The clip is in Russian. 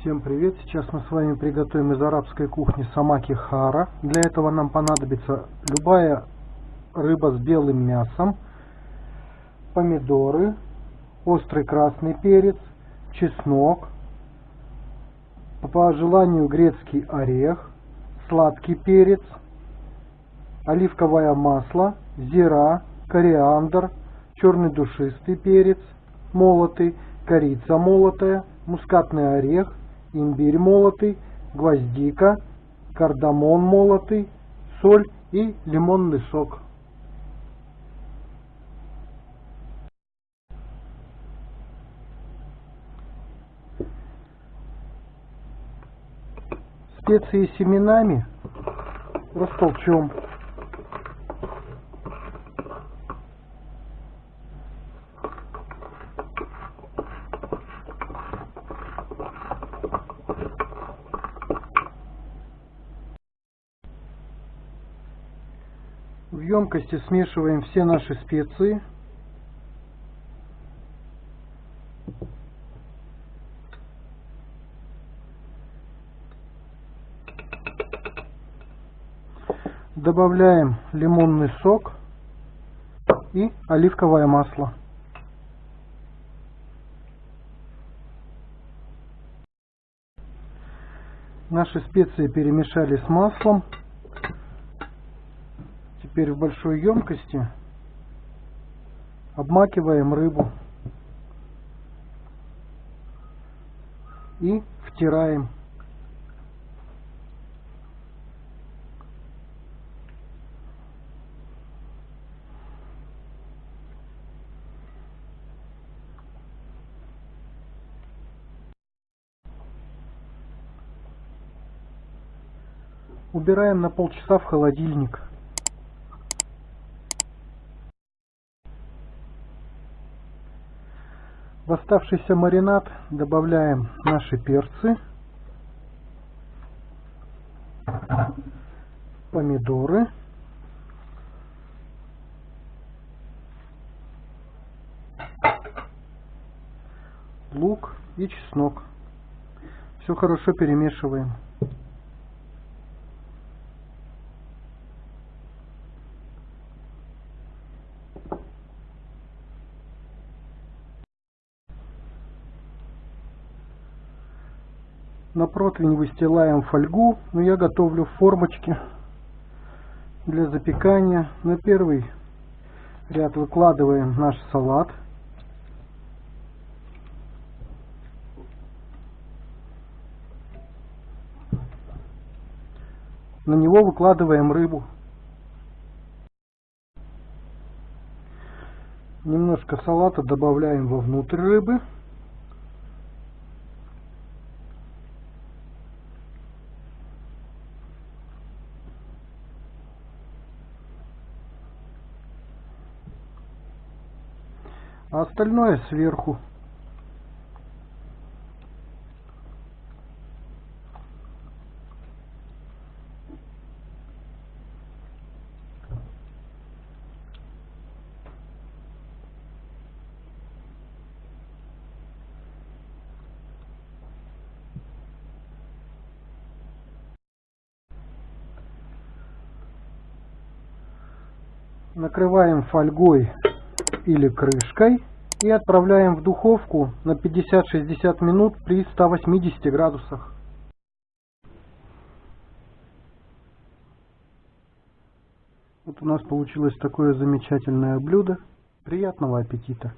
Всем привет! Сейчас мы с вами приготовим из арабской кухни самаки хара. Для этого нам понадобится любая рыба с белым мясом, помидоры, острый красный перец, чеснок, по желанию грецкий орех, сладкий перец, оливковое масло, зира, кориандр, черный душистый перец, молотый, корица молотая, мускатный орех, имбирь молотый, гвоздика, кардамон молотый, соль и лимонный сок. Специи семенами растолчем. В емкости смешиваем все наши специи. Добавляем лимонный сок и оливковое масло. Наши специи перемешали с маслом. Теперь в большой емкости обмакиваем рыбу и втираем. Убираем на полчаса в холодильник. В оставшийся маринад добавляем наши перцы, помидоры, лук и чеснок. Все хорошо перемешиваем. На противень выстилаем фольгу, но я готовлю в формочке для запекания. На первый ряд выкладываем наш салат. На него выкладываем рыбу. Немножко салата добавляем вовнутрь рыбы. А остальное сверху. накрываем фольгой или крышкой и отправляем в духовку на 50-60 минут при 180 градусах. Вот у нас получилось такое замечательное блюдо. Приятного аппетита!